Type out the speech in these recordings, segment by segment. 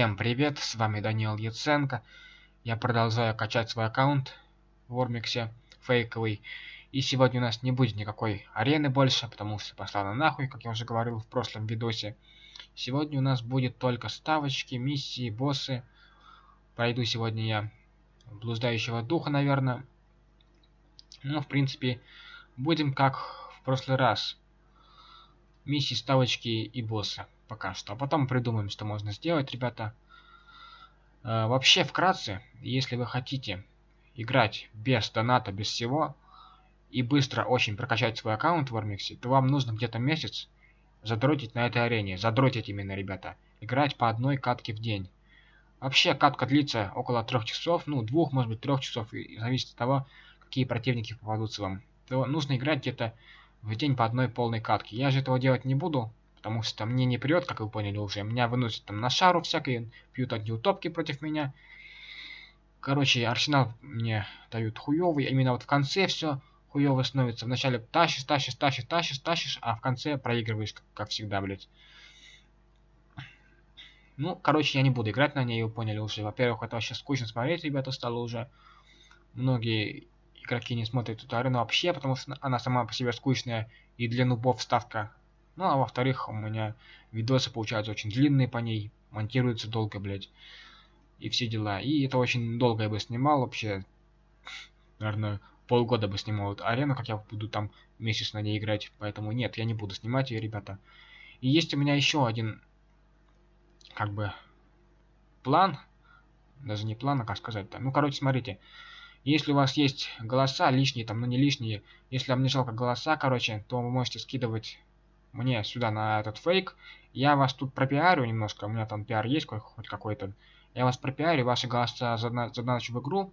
Всем привет, с вами Даниил Яценко. Я продолжаю качать свой аккаунт в Ормиксе, фейковый. И сегодня у нас не будет никакой арены больше, потому что пошла на нахуй, как я уже говорил в прошлом видосе. Сегодня у нас будет только ставочки, миссии, боссы. Пройду сегодня я блуждающего духа, наверное. Ну, в принципе, будем как в прошлый раз. Миссии, ставочки и боссы пока что. А потом придумаем, что можно сделать, ребята. Э, вообще, вкратце, если вы хотите играть без доната, без всего, и быстро очень прокачать свой аккаунт в Ормиксе, то вам нужно где-то месяц задротить на этой арене. Задротить именно, ребята. Играть по одной катке в день. Вообще, катка длится около трех часов, ну, двух, может быть, трех часов, и зависит от того, какие противники попадутся вам. То нужно играть где-то в день по одной полной катке. Я же этого делать не буду, Потому что мне не прет, как вы поняли уже. Меня выносят там на шару всякие, пьют одни утопки против меня. Короче, арсенал мне дают хуёвый. Именно вот в конце все хуёво становится. Вначале тащишь, тащишь, тащишь, тащишь, тащишь, а в конце проигрываешь, как, как всегда, блядь. Ну, короче, я не буду играть на ней, вы поняли уже. Во-первых, это вообще скучно смотреть, ребята, стало уже. Многие игроки не смотрят эту арену вообще, потому что она сама по себе скучная, и для нубов ставка ну, а во-вторых, у меня видосы получаются очень длинные по ней, монтируются долго, блядь. И все дела. И это очень долго я бы снимал вообще. Наверное, полгода бы снимал эту арену, как я буду там месяц на ней играть. Поэтому нет, я не буду снимать ее, ребята. И есть у меня еще один, как бы, план. Даже не план, а как сказать-то. Ну, короче, смотрите. Если у вас есть голоса лишние, там, ну не лишние, если вам не жалко голоса, короче, то вы можете скидывать мне сюда на этот фейк. Я вас тут пропиарю немножко, у меня там пиар есть хоть какой-то. Я вас пропиарю, ваши голоса задначу в игру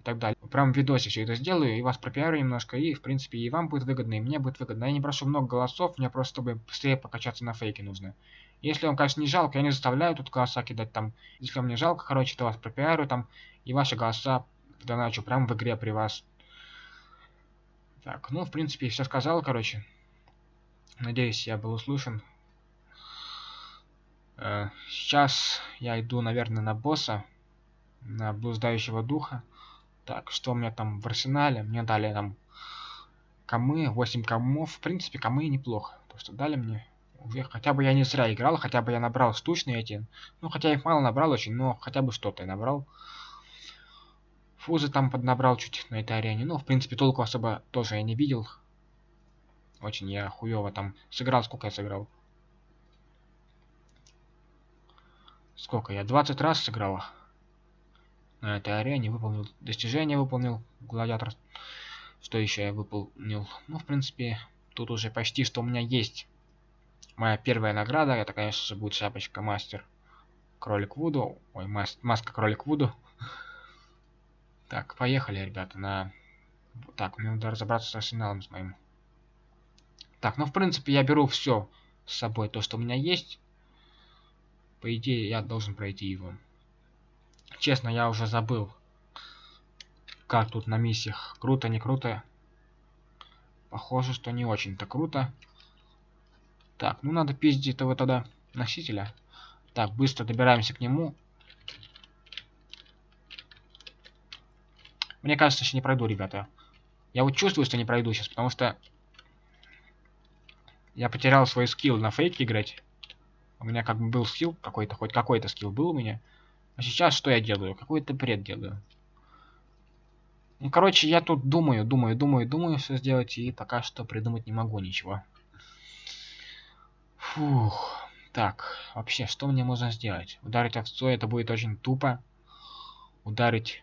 и так далее. Прям в видосе все это сделаю, и вас пропиарю немножко, и в принципе и вам будет выгодно, и мне будет выгодно. Я не прошу много голосов, мне просто чтобы быстрее покачаться на фейке нужно. Если вам, конечно, не жалко, я не заставляю тут голоса кидать там. Если вам не жалко, короче, то вас пропиарю там, и ваши голоса доначу прям в игре при вас. Так, ну, в принципе, все сказал, короче. Надеюсь, я был услышан. Э, сейчас я иду, наверное, на босса, на блуждающего духа. Так, что у меня там в арсенале? Мне дали там камы, 8 камов. В принципе, камы неплохо. То, что дали мне. Уже хотя бы я не зря играл, хотя бы я набрал штучные эти. Ну, хотя их мало набрал очень, но хотя бы что-то я набрал. Фузы там поднабрал чуть на этой арене. Ну, в принципе, толку особо тоже я не видел. Очень я хуево там сыграл. Сколько я сыграл? Сколько? Я 20 раз сыграл. На этой арене выполнил достижение, выполнил гладиатор. Что еще я выполнил? Ну, в принципе, тут уже почти что у меня есть. Моя первая награда, это, конечно же, будет шапочка мастер кролик Вуду. Ой, мас маска кролик Вуду. Так, поехали, ребята, на... Так, мне надо разобраться с арсеналом с моим. Так, ну в принципе я беру все с собой, то, что у меня есть. По идее, я должен пройти его. Честно, я уже забыл, как тут на миссиях. Круто, не круто. Похоже, что не очень-то круто. Так, ну надо пиздить этого тогда носителя. Так, быстро добираемся к нему. Мне кажется, что не пройду, ребята. Я вот чувствую, что не пройду сейчас, потому что я потерял свой скилл на фейке играть. У меня как бы был скилл какой-то, хоть какой-то скилл был у меня. А сейчас что я делаю? Какой-то бред делаю. Ну, короче, я тут думаю, думаю, думаю, думаю, что сделать, и пока что придумать не могу ничего. Фух. Так, вообще, что мне можно сделать? Ударить овцой, это будет очень тупо. Ударить...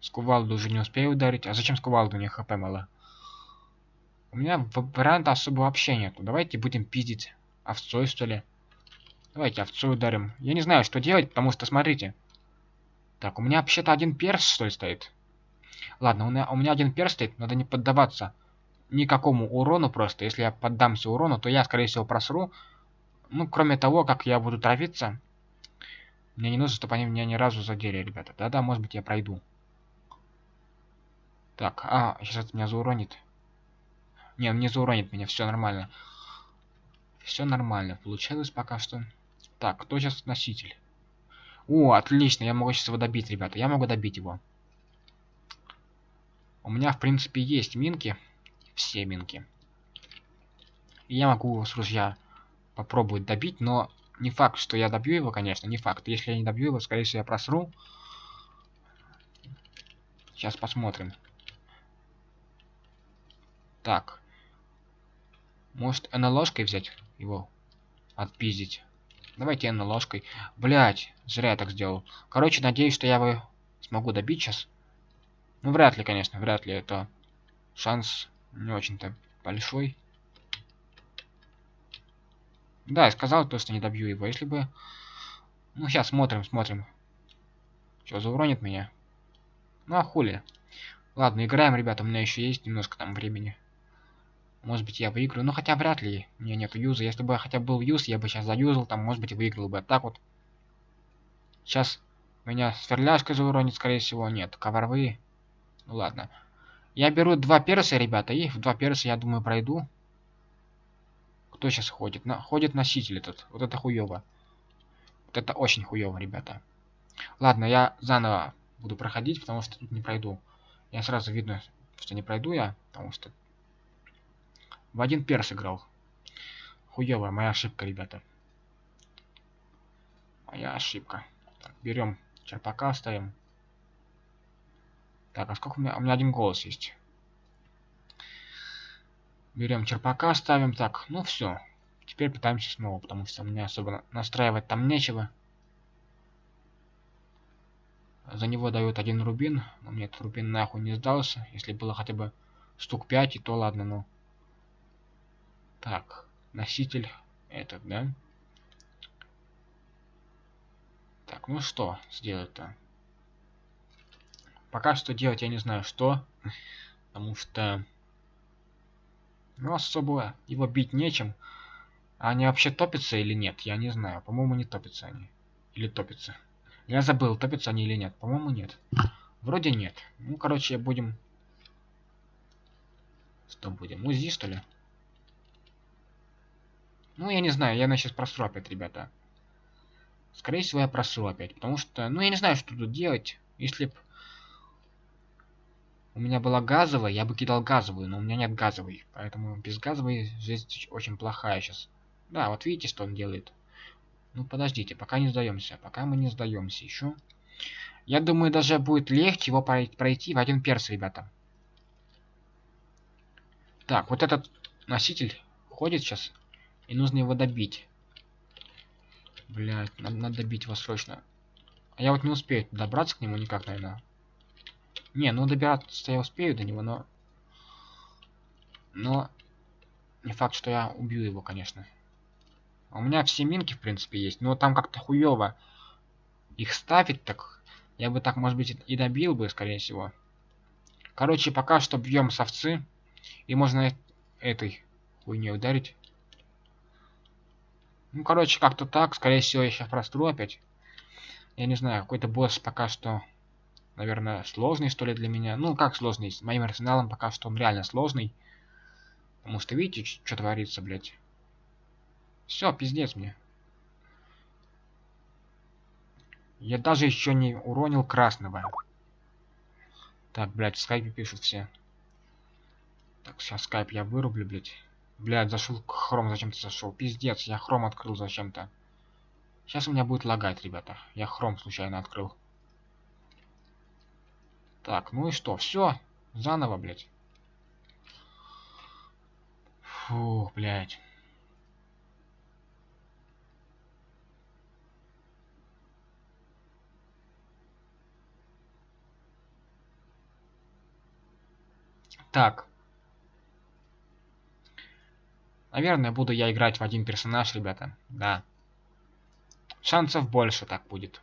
Скувалду уже не успею ударить. А зачем скувалду? У нее хп мало. У меня варианта особо вообще нету. Давайте будем пиздить овцой, что ли. Давайте овцой ударим. Я не знаю, что делать, потому что, смотрите. Так, у меня вообще-то один перс, что ли, стоит. Ладно, у меня, у меня один перс стоит, надо не поддаваться никакому урону просто. Если я поддамся урону, то я, скорее всего, просру. Ну, кроме того, как я буду травиться, мне не нужно, чтобы они меня ни разу задели, ребята. Да-да, может быть, я пройду. Так, а, сейчас это меня зауронит. Не, он не зауронит меня, все нормально. Все нормально, получилось пока что. Так, кто сейчас носитель? О, отлично, я могу сейчас его добить, ребята. Я могу добить его. У меня, в принципе, есть минки. Все минки. И я могу с ружья попробовать добить, но не факт, что я добью его, конечно, не факт. Если я не добью его, скорее всего, я просру. Сейчас посмотрим. Так. Может, НЛОшкой взять его? Отпиздить. Давайте НЛОшкой. Блять, зря я так сделал. Короче, надеюсь, что я его смогу добить сейчас. Ну, вряд ли, конечно, вряд ли. Это шанс не очень-то большой. Да, я сказал то, что не добью его. Если бы... Ну, сейчас смотрим, смотрим. Что, зауронит меня? Ну, а хули. Ладно, играем, ребята. У меня еще есть немножко там времени. Может быть, я выиграю. Ну, хотя вряд ли. У меня нету юза. Если бы хотя бы был юз, я бы сейчас заюзал. Там, может быть, выиграл бы. Так вот. Сейчас меня сверляшка зауронит, скорее всего. Нет, коварвы. Ну, ладно. Я беру два перса, ребята. И в два перса, я думаю, пройду. Кто сейчас ходит? На, ходит носитель этот. Вот это хуево. Вот это очень хуево, ребята. Ладно, я заново буду проходить, потому что тут не пройду. Я сразу видно, что не пройду я, потому что в один перс играл. Хуевая моя ошибка, ребята. Моя ошибка. Так, берем черпака, ставим. Так, а сколько у меня? У меня один голос есть. Берем черпака, ставим. Так, ну все. Теперь пытаемся снова, потому что мне особо настраивать там нечего. За него дают один рубин. Но мне этот рубин нахуй не сдался. Если было хотя бы штук 5, и то ладно, ну. Так, носитель этот, да? Так, ну что сделать-то? Пока что делать я не знаю что. Потому что ну, особо его бить нечем. А они вообще топятся или нет? Я не знаю. По-моему, не топятся они. Или топятся. Я забыл, топятся они или нет. По-моему, нет. Вроде нет. Ну, короче, будем... Что будем? УЗИ, что ли? Ну, я не знаю. Я сейчас просру опять, ребята. Скорее всего, я просру опять. Потому что... Ну, я не знаю, что тут делать. Если б у меня была газовая, я бы кидал газовую, но у меня нет газовой. Поэтому без газовой жизнь очень плохая сейчас. Да, вот видите, что он делает. Ну, подождите, пока не сдаемся. Пока мы не сдаемся еще. Я думаю, даже будет легче его пройти в один перс, ребята. Так, вот этот носитель ходит сейчас. И нужно его добить. Блять, надо, надо добить его срочно. А я вот не успею добраться к нему никак, наверное. Не, ну добираться я успею до него, но... Но... Не факт, что я убью его, конечно. У меня все минки, в принципе, есть. Но там как-то хуево их ставить так. Я бы так, может быть, и добил бы, скорее всего. Короче, пока что бьем совцы. И можно этой хуйней ударить. Ну, короче, как-то так. Скорее всего, я сейчас простру опять. Я не знаю, какой-то босс пока что наверное, сложный, что ли, для меня. Ну, как сложный? С моим арсеналом пока что он реально сложный. Потому что видите, что творится, блядь. Все, пиздец мне. Я даже еще не уронил красного. Так, блядь, в скайпе пишут все. Так, сейчас скайп я вырублю, блядь. Блядь, зашел хром зачем-то зашел. Пиздец, я хром открыл зачем-то. Сейчас у меня будет лагать, ребята. Я хром случайно открыл. Так, ну и что? Все. Заново, блядь. Фу, блядь. Так. Наверное, буду я играть в один персонаж, ребята. Да. Шансов больше так будет.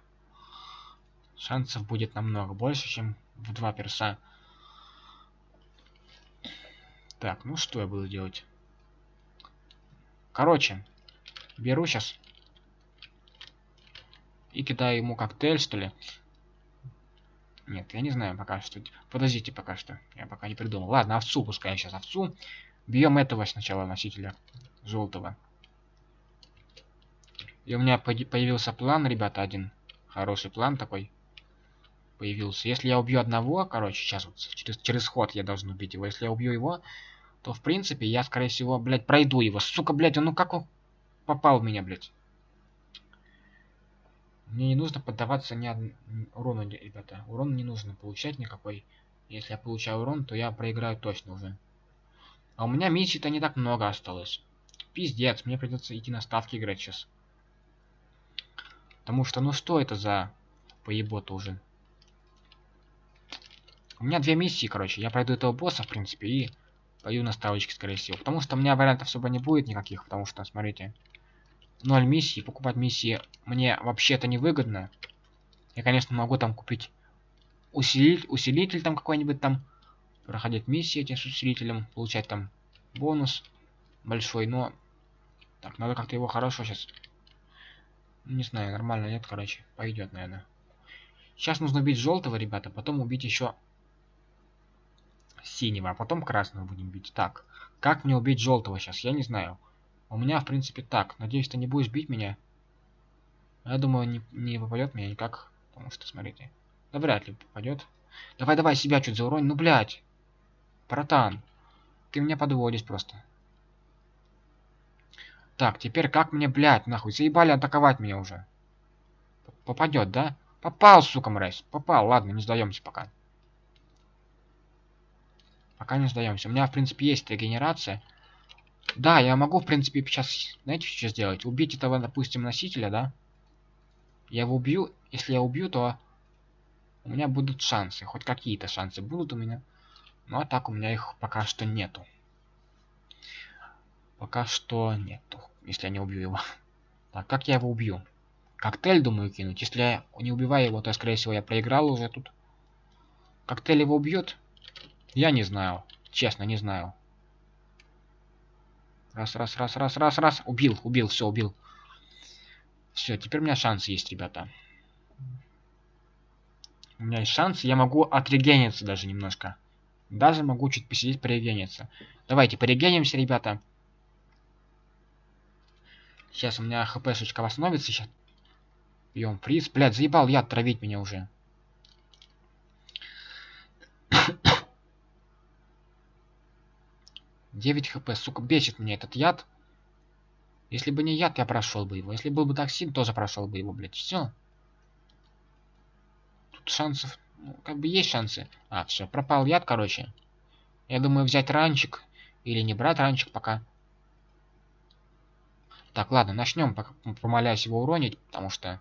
Шансов будет намного больше, чем в два перса. Так, ну что я буду делать? Короче, беру сейчас и кидаю ему коктейль, что ли. Нет, я не знаю пока что. Подождите пока что. Я пока не придумал. Ладно, овцу пускай сейчас овцу. Бьем этого сначала носителя желтого. И у меня появился план, ребята, один. Хороший план такой. Появился. Если я убью одного, короче, сейчас вот через, через ход я должен убить его. Если я убью его, то, в принципе, я, скорее всего, блядь, пройду его. Сука, блядь, ну как он попал в меня, блядь? Мне не нужно поддаваться ни од... урону, ребята. Урон не нужно получать никакой. Если я получаю урон, то я проиграю точно уже. А у меня миссий-то не так много осталось. Пиздец, мне придется идти на ставки играть сейчас. Потому что, ну что это за поебота уже? У меня две миссии, короче. Я пройду этого босса, в принципе, и пойду на ставочки, скорее всего. Потому что у меня вариантов особо не будет никаких, потому что, смотрите, ноль миссий. Покупать миссии мне вообще-то невыгодно. Я, конечно, могу там купить усилитель, усилитель там какой-нибудь там, проходить миссии эти с усилителем, получать там бонус большой, но... Так, надо как-то его хорошо сейчас не знаю, нормально, нет, короче. Пойдет, наверное. Сейчас нужно убить желтого, ребята, потом убить еще синего, а потом красного будем бить. Так, как мне убить желтого сейчас? Я не знаю. У меня, в принципе, так. Надеюсь, ты не будешь бить меня. Я думаю, не, не попадет меня никак. Потому что, смотрите. Да вряд ли попадет. Давай, давай, себя чуть зауронь. Ну, блядь. Братан. Ты меня подводишь просто. Так, теперь как мне, блядь, нахуй? Заебали атаковать меня уже. Попадет, да? Попал, сука, мразь. Попал. Ладно, не сдаемся пока. Пока не сдаемся. У меня, в принципе, есть регенерация. Да, я могу, в принципе, сейчас, знаете, что сделать? Убить этого, допустим, носителя, да? Я его убью. Если я убью, то у меня будут шансы. Хоть какие-то шансы будут у меня. Ну, а так у меня их пока что нету. Пока что нету если я не убью его. Так, как я его убью? Коктейль, думаю, кинуть. Если я не убиваю его, то, скорее всего, я проиграл уже тут. Коктейль его убьет? Я не знаю. Честно, не знаю. Раз, раз, раз, раз, раз, раз. Убил, убил, все, убил. Все, теперь у меня шансы есть, ребята. У меня есть шансы. Я могу отрегениться даже немножко. Даже могу чуть посидеть, порегениться. Давайте, порегенимся, ребята. Сейчас у меня хпшечка восстановится. Сейчас пьем приз. Блядь, заебал яд травить меня уже. Девять хп, сука, бесит меня этот яд. Если бы не яд, я прошел бы его. Если был бы токсин, тоже прошел бы его, блядь. Все. Тут шансов, как бы есть шансы. А, все, пропал яд, короче. Я думаю, взять ранчик. Или не брать ранчик пока. Так, ладно, начнем, помоляюсь его уронить, потому что...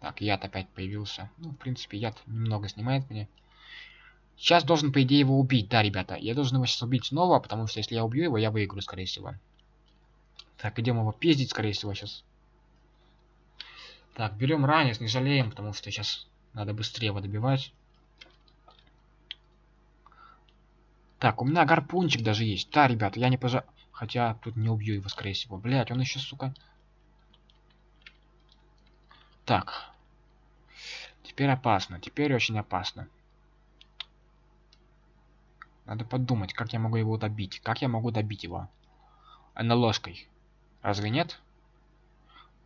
Так, яд опять появился. Ну, в принципе, яд немного снимает мне. Сейчас должен, по идее, его убить. Да, ребята, я должен его сейчас убить снова, потому что если я убью его, я выиграю, скорее всего. Так, идем его пиздить, скорее всего, сейчас. Так, берем ранец, не жалеем, потому что сейчас надо быстрее его добивать. Так, у меня гарпунчик даже есть. Да, ребята, я не пожа... Хотя тут не убью его, скорее всего. Блять, он еще, сука. Так. Теперь опасно. Теперь очень опасно. Надо подумать, как я могу его добить. Как я могу добить его? А ложкой. Разве нет?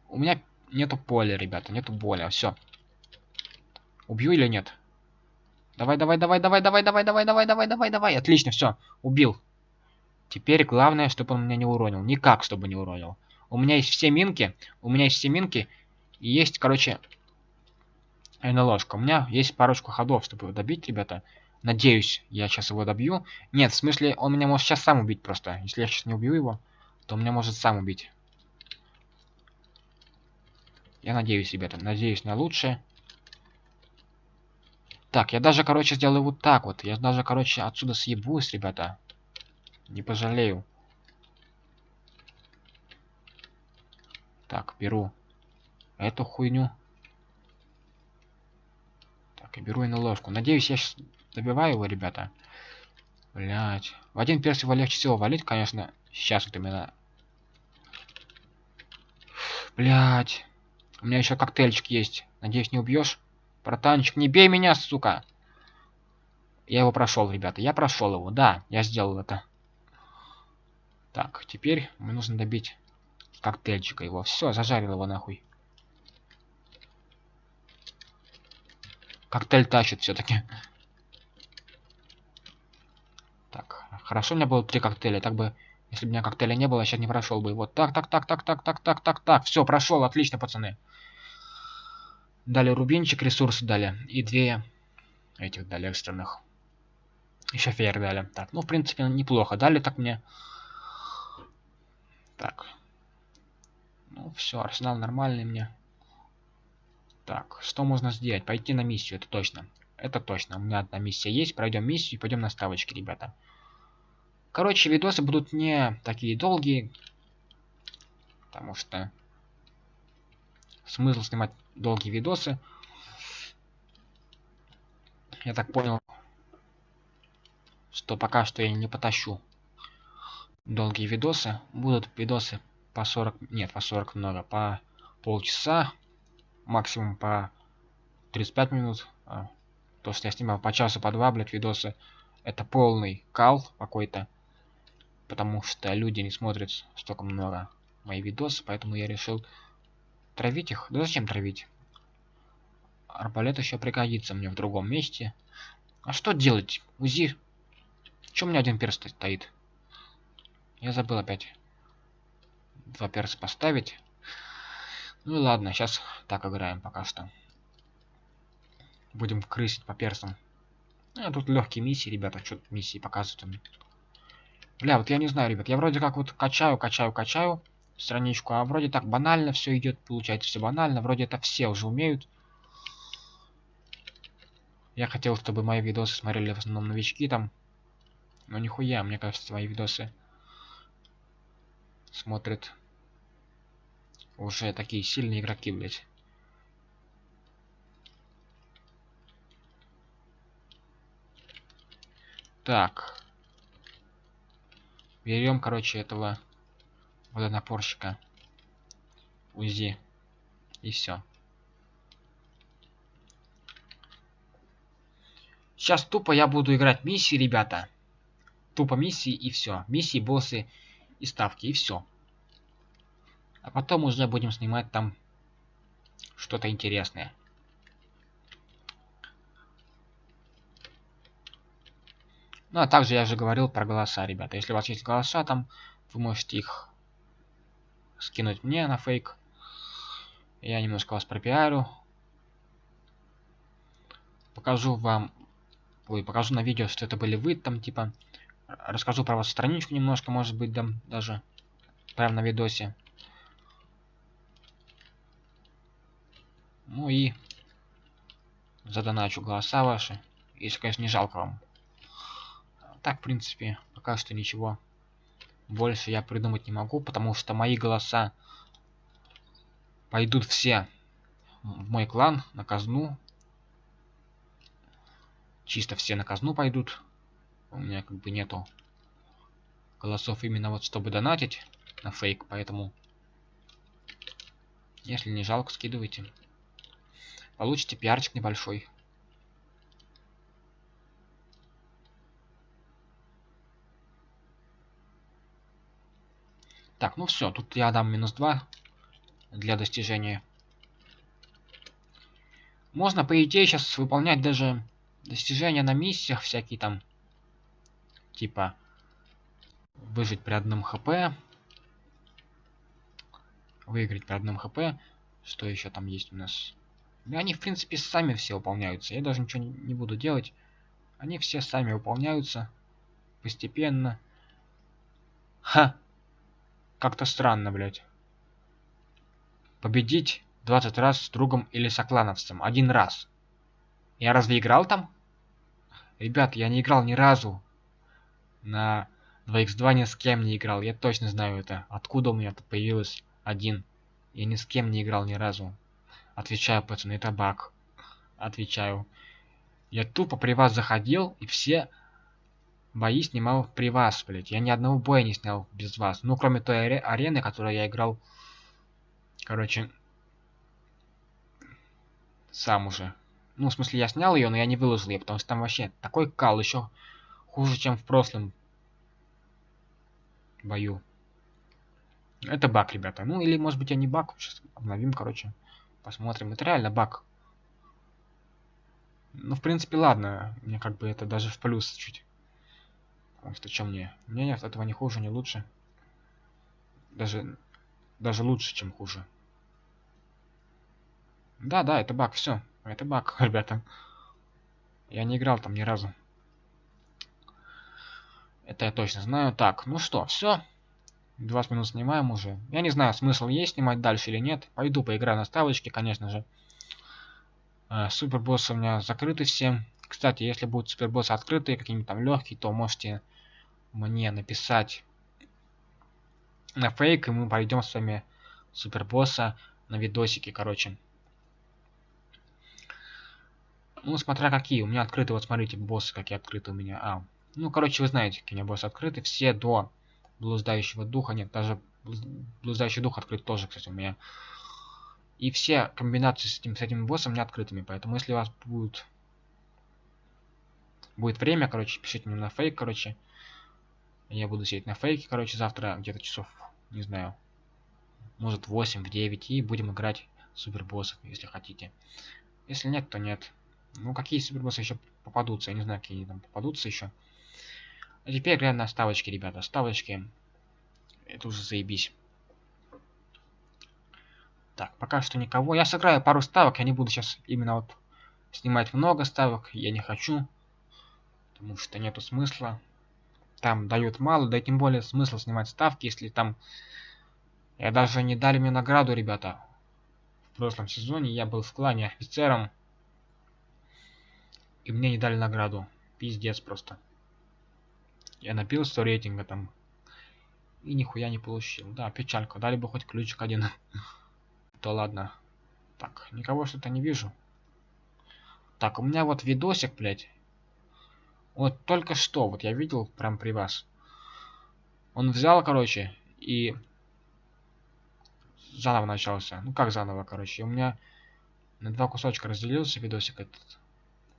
У меня нету поля, ребята. Нету боли. Все. Убью или нет? Давай, давай, давай, давай, давай, давай, давай, давай, давай, давай, давай. Отлично, все, убил. Теперь главное, чтобы он меня не уронил. Никак, чтобы не уронил. У меня есть все минки. У меня есть все минки. И есть, короче, НЛОшка. У меня есть парочку ходов, чтобы его добить, ребята. Надеюсь, я сейчас его добью. Нет, в смысле, он меня может сейчас сам убить просто. Если я сейчас не убью его, то он меня может сам убить. Я надеюсь, ребята. Надеюсь на лучшее. Так, я даже, короче, сделаю вот так вот. Я даже, короче, отсюда съебусь, ребята. Не пожалею. Так, беру эту хуйню. Так, и беру и на ложку. Надеюсь, я сейчас добиваю его, ребята. Блять. В один перс его легче всего валить, конечно. Сейчас вот именно. Блять. У меня еще коктейльчик есть. Надеюсь, не убьешь? Братанчик, не бей меня, сука. Я его прошел, ребята. Я прошел его. Да, я сделал это. Так, теперь мне нужно добить коктейльчика его. Все, зажарил его нахуй. Коктейль тащит все-таки. Так, хорошо у меня было три коктейля, так бы, если бы у меня коктейля не было, я сейчас не прошел бы. Вот так, так, так, так, так, так, так, так, так. Все, прошел, отлично, пацаны. Дали рубинчик, ресурсы дали. И две этих дали экстренных. Еще фейер дали. Так, ну, в принципе, неплохо. Дали так мне. Так. Ну, все, арсенал нормальный мне. Так, что можно сделать? Пойти на миссию, это точно. Это точно. У меня одна миссия есть. Пройдем миссию и пойдем на ставочки, ребята. Короче, видосы будут не такие долгие. Потому что смысл снимать долгие видосы. Я так понял, что пока что я не потащу долгие видосы. Будут видосы по 40... Нет, по 40 много. По полчаса. Максимум по 35 минут. А, то, что я снимал по часу, по два, блядь, видосы. Это полный кал какой-то. Потому что люди не смотрят столько много мои видосы. Поэтому я решил Травить их? Да зачем травить? Арбалет еще пригодится мне в другом месте. А что делать? УЗИ? Чем у меня один перст стоит? Я забыл опять. Два перса поставить. Ну и ладно, сейчас так играем пока что. Будем крысить по персам. А, тут легкие миссии, ребята, что миссии показывают. Бля, вот я не знаю, ребят, я вроде как вот качаю, качаю, качаю страничку. А вроде так банально все идет, получается все банально. Вроде это все уже умеют. Я хотел, чтобы мои видосы смотрели в основном новички там. Но нихуя, мне кажется, мои видосы смотрят уже такие сильные игроки, блядь. Так. Берем, короче, этого водонапорщика УЗИ и все. Сейчас тупо я буду играть миссии, ребята. Тупо миссии и все. Миссии, боссы и ставки, и все. А потом уже будем снимать там что-то интересное. Ну а также я же говорил про голоса, ребята. Если у вас есть голоса там, вы можете их скинуть мне на фейк. Я немножко вас пропиарю. Покажу вам... Ой, покажу на видео, что это были вы там, типа. Расскажу про вашу страничку немножко, может быть, да, даже. Прямо на видосе. Ну и задоначу голоса ваши. Если, конечно, не жалко вам. Так, в принципе, пока что ничего больше я придумать не могу, потому что мои голоса пойдут все в мой клан, на казну. Чисто все на казну пойдут. У меня как бы нету голосов именно вот чтобы донатить на фейк, поэтому если не жалко, скидывайте. Получите пиарчик небольшой. Так, ну все, тут я дам минус 2 для достижения. Можно, по идее, сейчас выполнять даже достижения на миссиях всякие там. Типа, выжить при одном хп. Выиграть при одном хп. Что еще там есть у нас? Ну, они, в принципе, сами все выполняются. Я даже ничего не буду делать. Они все сами выполняются. Постепенно. Ха! Как-то странно, блядь. Победить 20 раз с другом или соклановцем. Один раз. Я разве играл там? Ребят, я не играл ни разу. На 2x2 ни с кем не играл. Я точно знаю это. Откуда у меня тут появилось один. Я ни с кем не играл ни разу. Отвечаю, пацаны, это баг. Отвечаю. Я тупо при вас заходил, и все бои снимал при вас, блядь. Я ни одного боя не снял без вас. Ну, кроме той аре арены, которую я играл. Короче. Сам уже. Ну, в смысле, я снял ее, но я не выложил ее, потому что там вообще такой кал еще хуже, чем в прошлом. бою. Это баг, ребята. Ну, или, может быть, я не баг. Сейчас обновим, короче. Посмотрим. Это реально баг. Ну, в принципе, ладно. Мне как бы это даже в плюс чуть. Что, что мне? Мне нет, этого не хуже, не лучше. Даже, даже лучше, чем хуже. Да, да, это баг, все. Это баг, ребята. Я не играл там ни разу. Это я точно знаю. Так, ну что, все. 20 минут снимаем уже. Я не знаю, смысл есть снимать дальше или нет. Пойду поиграю на ставочке, конечно же. Э, супербоссы у меня закрыты все. Кстати, если будут супербоссы открытые, какие-нибудь там легкие, то можете мне написать на фейк, и мы пойдем с вами супербосса на видосики, короче. Ну, смотря какие. У меня открыты, вот смотрите, боссы какие открыты у меня. А, ну, короче, вы знаете, какие у меня боссы открыты. Все до блуждающего духа. Нет, даже блуждающий дух открыт тоже, кстати, у меня. И все комбинации с этим, с этим боссом не открытыми. Поэтому, если у вас будет, будет время, короче, пишите мне на фейк, короче. Я буду сидеть на фейке, короче, завтра где-то часов, не знаю, может 8, в 9. И будем играть супербоссов, если хотите. Если нет, то нет. Ну, какие супербоссы еще попадутся? Я не знаю, какие там попадутся еще. А теперь глянь на ставочки, ребята. Ставочки. Это уже заебись. Так, пока что никого. Я сыграю пару ставок. Я не буду сейчас именно вот снимать много ставок. Я не хочу. Потому что нету смысла. Там дают мало. Да и тем более смысл снимать ставки, если там... Я даже не дали мне награду, ребята. В прошлом сезоне я был в клане офицером. И мне не дали награду. Пиздец просто. Я набил 100 рейтинга там. И нихуя не получил. Да, печалька. Дали бы хоть ключик один. То ладно. Так, никого что-то не вижу. Так, у меня вот видосик, блядь. Вот только что, вот я видел прям при вас. Он взял, короче, и заново начался. Ну как заново, короче. У меня на два кусочка разделился видосик этот.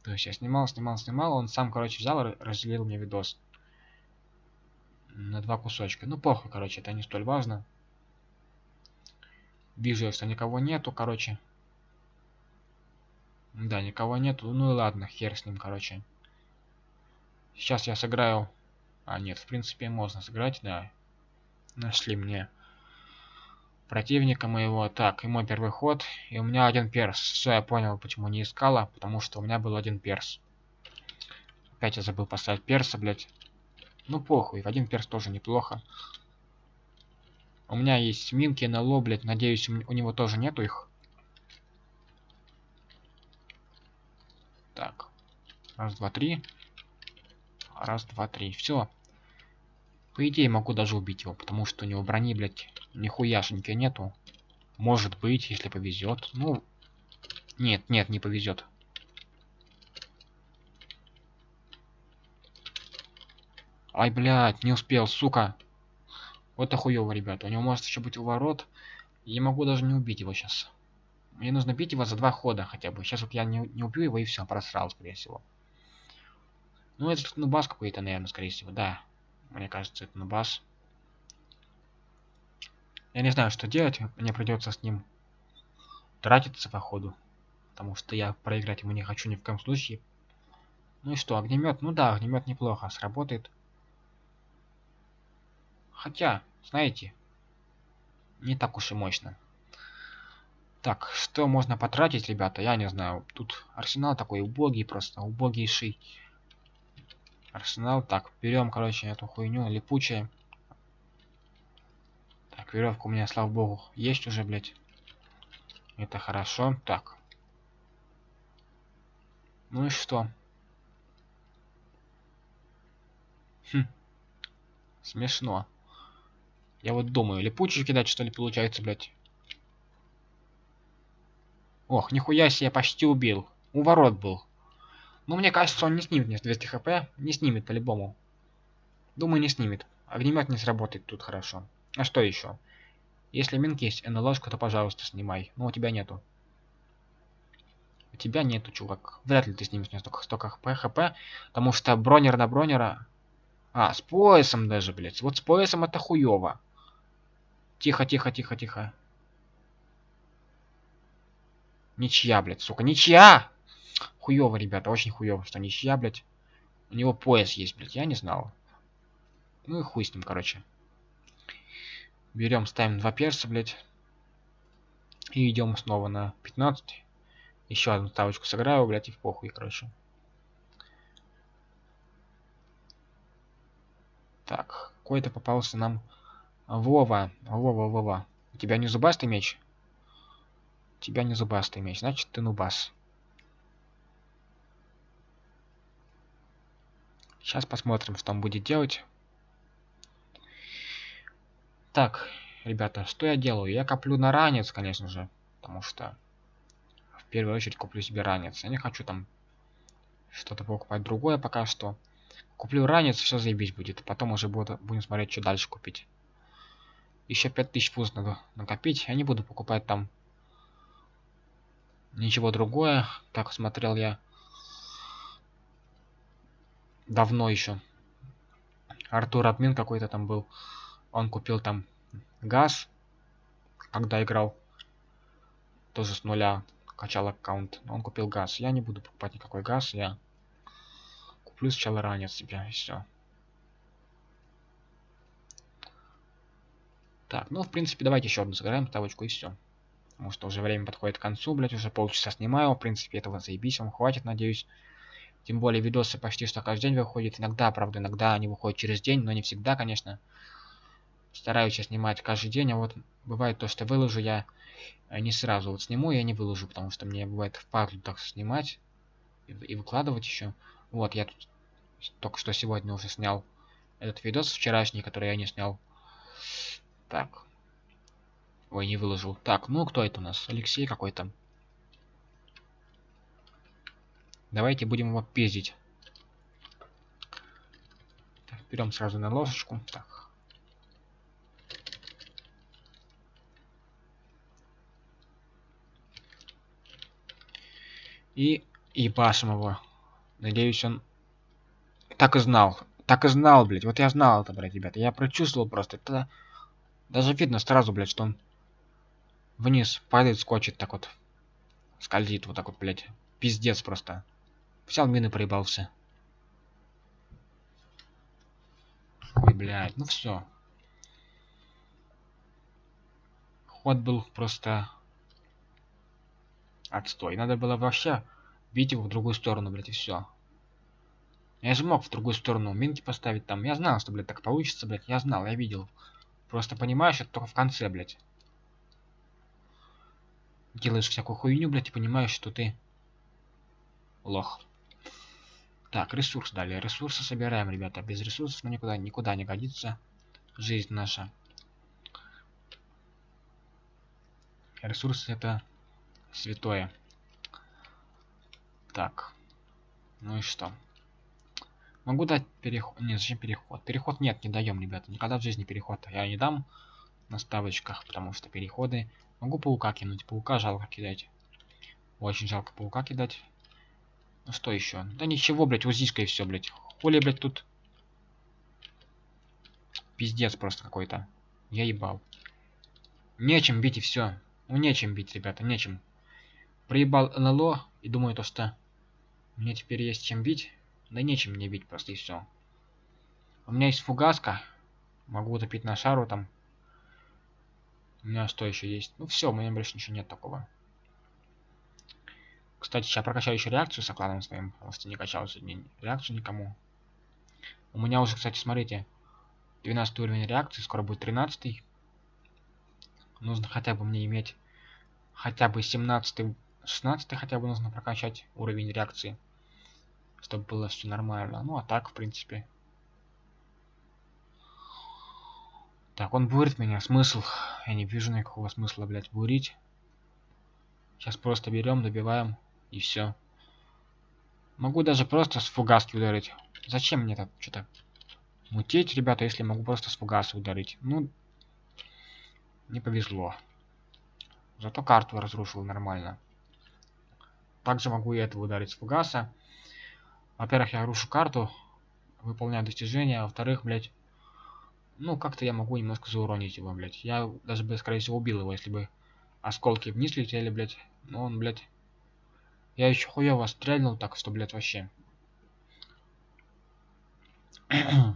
То есть я снимал, снимал, снимал, он сам, короче, взял и разделил мне видос на два кусочка. Ну, похуй, короче, это не столь важно. Вижу, что никого нету, короче. Да, никого нету. Ну и ладно, хер с ним, короче. Сейчас я сыграю... А, нет, в принципе, можно сыграть, да. Нашли мне противника моего. Так, и мой первый ход. И у меня один перс. Все, я понял, почему не искала. Потому что у меня был один перс. Опять я забыл поставить перса, блядь. Ну похуй, один перс тоже неплохо. У меня есть минки на ло, блядь. Надеюсь, у него тоже нету их. Так. Раз, два, три. Раз, два, три. Все. По идее, могу даже убить его, потому что у него брони, блядь, нихуяшеньки нету. Может быть, если повезет. Ну, нет, нет, не повезет. Ай, блядь, не успел, сука. Вот охуево, ребята. У него может еще быть уворот. Я могу даже не убить его сейчас. Мне нужно бить его за два хода хотя бы. Сейчас вот я не, не убью его и все, просрал, скорее всего. Ну, это нубас какой-то, наверное, скорее всего, да. Мне кажется, это нубас. Я не знаю, что делать. Мне придется с ним тратиться по ходу. Потому что я проиграть ему не хочу ни в коем случае. Ну и что, огнемет? Ну да, огнемет неплохо сработает. Хотя, знаете, не так уж и мощно. Так, что можно потратить, ребята, я не знаю. Тут арсенал такой убогий просто, убогийший. Арсенал. Так, берем, короче, эту хуйню, липучая. Так, веревка у меня, слава богу, есть уже, блядь. Это хорошо. Так. Ну и что? Хм. Смешно. Я вот думаю, липучий кидать, что ли, получается, блядь. Ох, нихуя себе, почти убил. У ворот был. Ну, мне кажется, он не снимет мне 200 хп. Не снимет по-любому. Думаю, не снимет. Огнемет не сработает тут хорошо. А что еще? Если минки есть НЛОшку, то, пожалуйста, снимай. Но у тебя нету. У тебя нету, чувак. Вряд ли ты снимешь мне столько, столько хп, хп. Потому что бронер на бронера А, с поясом даже, блядь. Вот с поясом это хуёво. Тихо, тихо, тихо, тихо. Ничья, блядь, сука, ничья! Хуёво, ребята, очень хуёво, что ничья, блядь. У него пояс есть, блядь, я не знал. Ну и хуй с ним, короче. Берем, ставим два перса, блядь. И идем снова на 15. Еще одну ставочку сыграю, блядь, и в похуй, короче. Так, какой-то попался нам Вова. Вова, Вова. У тебя не зубастый меч? У тебя не зубастый меч, значит ты нубас. Сейчас посмотрим, что он будет делать. Так, ребята, что я делаю? Я коплю на ранец, конечно же. Потому что в первую очередь куплю себе ранец. Я не хочу там что-то покупать другое пока что. Куплю ранец, все заебись будет. Потом уже буду, будем смотреть, что дальше купить. Еще 5000 фуз надо накопить. Я не буду покупать там ничего другое. Так смотрел я давно еще. Артур Админ какой-то там был. Он купил там газ, когда играл. Тоже с нуля качал аккаунт. Он купил газ. Я не буду покупать никакой газ. Я куплю сначала ранец себе и все. Так, ну, в принципе, давайте еще одну сыграем ставочку и все. Потому что уже время подходит к концу, блять, уже полчаса снимаю. В принципе, этого заебись, вам хватит, надеюсь. Тем более, видосы почти что каждый день выходят. Иногда, правда, иногда они выходят через день, но не всегда, конечно. Стараюсь я снимать каждый день, а вот бывает то, что выложу я э, не сразу. Вот сниму я не выложу, потому что мне бывает впадлу так снимать и выкладывать еще. Вот, я тут только что сегодня уже снял этот видос вчерашний, который я не снял. Так. Ой, не выложил. Так, ну кто это у нас? Алексей какой-то. Давайте будем его пиздить. Так, берем сразу на ложечку. Так. И ебашим его. Надеюсь, он так и знал. Так и знал, блядь. Вот я знал это, блядь, ребята. Я прочувствовал просто. Это даже видно сразу, блядь, что он вниз падает, скочит так вот. Скользит вот так вот, блядь. Пиздец просто. Взял мины, проебался. Ой, блядь, ну все. Ход был просто отстой. Надо было вообще бить его в другую сторону, блядь, и все. Я же мог в другую сторону минки поставить там. Я знал, что, блядь, так получится, блядь. Я знал, я видел. Просто понимаешь, это только в конце, блядь. Делаешь всякую хуйню, блядь, и понимаешь, что ты лох. Так, ресурс далее. Ресурсы собираем, ребята. Без ресурсов мы никуда, никуда не годится жизнь наша. Ресурсы это святое. Так. Ну и что? Могу дать переход. Нет, зачем переход? Переход нет, не даем, ребята. Никогда в жизни переход я не дам на ставочках, потому что переходы... Могу паука кинуть. Паука жалко кидать. Очень жалко паука кидать. Ну что еще? Да ничего, блядь, узиска и все, блядь. Хули, блядь, тут... Пиздец просто какой-то. Я ебал. Нечем бить и все. Ну нечем бить, ребята, нечем. Проебал НЛО и думаю то, что мне теперь есть чем бить. Да нечем мне бить просто и все. У меня есть фугаска. Могу утопить на шару там. У меня что еще есть? Ну все, у меня больше ничего нет такого. Кстати, сейчас прокачаю еще реакцию с окладом своим, потому не качал сегодня реакцию никому. У меня уже, кстати, смотрите, 12 уровень реакции, скоро будет 13. Нужно хотя бы мне иметь хотя бы 17 16 хотя бы нужно прокачать уровень реакции чтобы было все нормально. Ну, а так, в принципе. Так, он бурит меня. Смысл? Я не вижу никакого смысла, блядь, бурить. Сейчас просто берем, добиваем, и все. Могу даже просто с фугаски ударить. Зачем мне так что-то мутить, ребята, если могу просто с фугаса ударить? Ну, не повезло. Зато карту разрушил нормально. Также могу и этого ударить с фугаса. Во-первых, я рушу карту. выполняю достижения, а во-вторых, блядь, ну, как-то я могу немножко зауронить его, блядь. Я даже бы, скорее всего, убил его, если бы осколки вниз летели, блядь. Но он, блядь... Я еще хуево стрельнул, так что, блядь, вообще.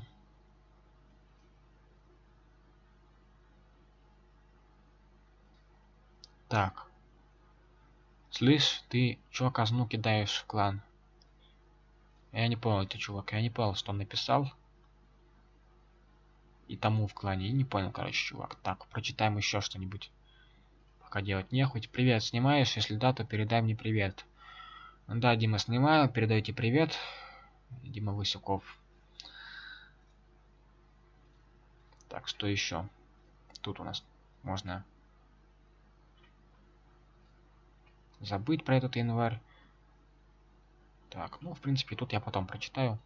так. Слышь, ты чё казну кидаешь в клан? Я не понял, это чувак, я не понял, что он написал. И тому в клане, и не понял, короче, чувак. Так, прочитаем еще что-нибудь. Пока делать нехуй. Привет, снимаешь? Если да, то передай мне привет. Да, Дима, снимаю, передайте привет. Дима Высоков. Так, что еще? Тут у нас можно забыть про этот январь. Так, ну, в принципе, тут я потом прочитаю.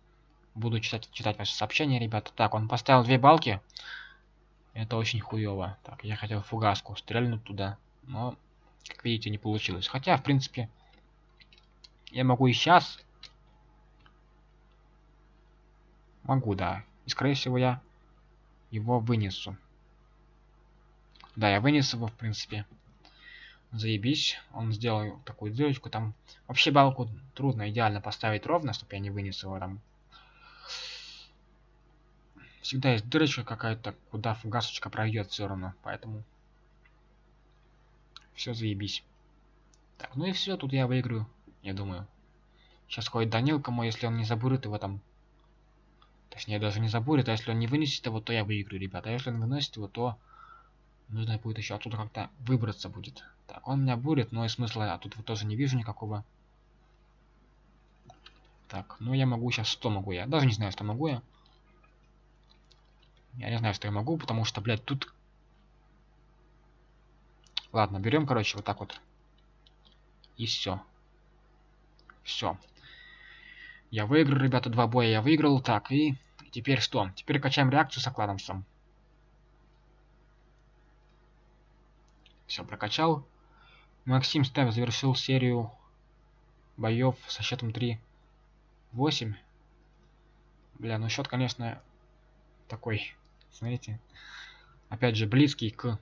Буду читать, читать ваши сообщения, ребята. Так, он поставил две балки. Это очень хуево. Так, я хотел фугаску стрельнуть туда. Но, как видите, не получилось. Хотя, в принципе, я могу и сейчас. Могу, да. И, скорее всего, я его вынесу. Да, я вынес его, в принципе. Заебись. Он сделал такую дырочку. Там вообще балку трудно идеально поставить ровно, чтобы я не вынес его там. Всегда есть дырочка какая-то, куда фугасочка пройдет все равно. Поэтому все заебись. Так, ну и все, тут я выиграю, я думаю. Сейчас ходит Данилка мой, если он не забурит его там. Точнее, даже не забурит, а если он не вынесет его, то я выиграю, ребята. А если он выносит его, то нужно будет еще оттуда как-то выбраться будет. Так, он меня бурит, но и смысла я тут вот тоже не вижу никакого. Так, ну я могу сейчас, что могу я? Даже не знаю, что могу я. Я не знаю, что я могу, потому что, блядь, тут... Ладно, берем, короче, вот так вот. И все. Все. Я выиграл, ребята, два боя я выиграл. Так, и теперь что? Теперь качаем реакцию с окладомцем. Все, прокачал. Максим Став завершил серию боев со счетом 3-8. Бля, ну счет, конечно, такой, смотрите. Опять же, близкий к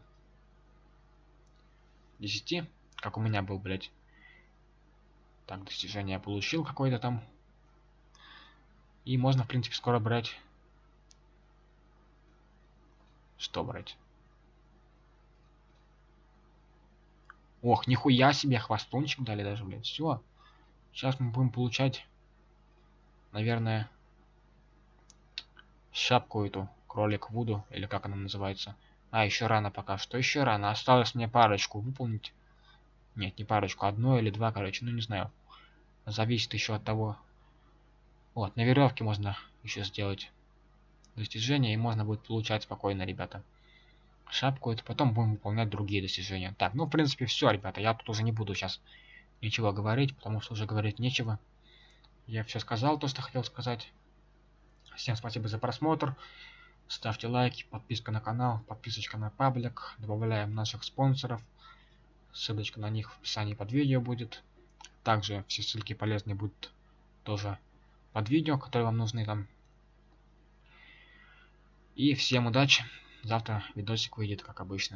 10, как у меня был, блядь. Так, достижение получил какое-то там. И можно, в принципе, скоро брать... Что брать? Ох, нихуя себе, хвостунчик дали даже, блядь. Все. Сейчас мы будем получать, наверное, шапку эту, кролик Вуду, или как она называется. А, еще рано пока что, еще рано. Осталось мне парочку выполнить. Нет, не парочку, одно или два, короче, ну не знаю. Зависит еще от того. Вот, на веревке можно еще сделать достижение, и можно будет получать спокойно, ребята шапку, это потом будем выполнять другие достижения. Так, ну, в принципе, все, ребята. Я тут уже не буду сейчас ничего говорить, потому что уже говорить нечего. Я все сказал, то, что хотел сказать. Всем спасибо за просмотр. Ставьте лайки, подписка на канал, подписочка на паблик. Добавляем наших спонсоров. Ссылочка на них в описании под видео будет. Также все ссылки полезные будут тоже под видео, которые вам нужны там. И всем удачи! Завтра видосик выйдет, как обычно.